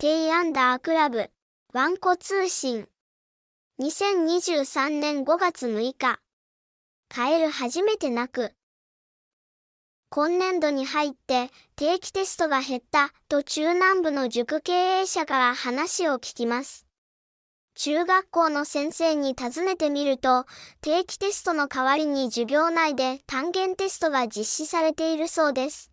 テイアンダークラブ、ワンコ通信。2023年5月6日。カエル初めて泣く。今年度に入って定期テストが減ったと中南部の塾経営者から話を聞きます。中学校の先生に尋ねてみると、定期テストの代わりに授業内で単元テストが実施されているそうです。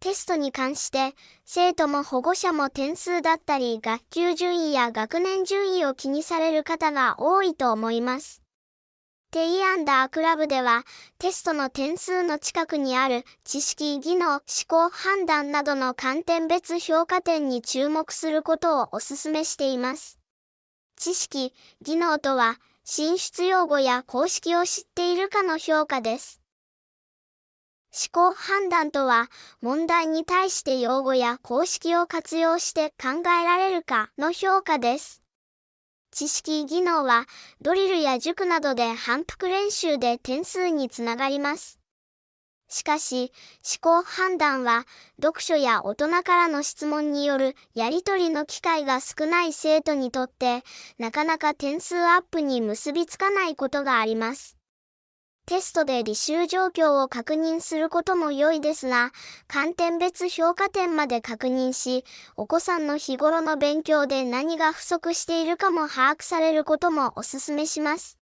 テストに関して、生徒も保護者も点数だったり学級順位や学年順位を気にされる方が多いと思います。テイアンダークラブでは、テストの点数の近くにある知識、技能、思考、判断などの観点別評価点に注目することをお勧めしています。知識、技能とは、進出用語や公式を知っているかの評価です。思考判断とは、問題に対して用語や公式を活用して考えられるかの評価です。知識技能は、ドリルや塾などで反復練習で点数につながります。しかし、思考判断は、読書や大人からの質問によるやりとりの機会が少ない生徒にとって、なかなか点数アップに結びつかないことがあります。テストで履修状況を確認することも良いですが、観点別評価点まで確認し、お子さんの日頃の勉強で何が不足しているかも把握されることもお勧めします。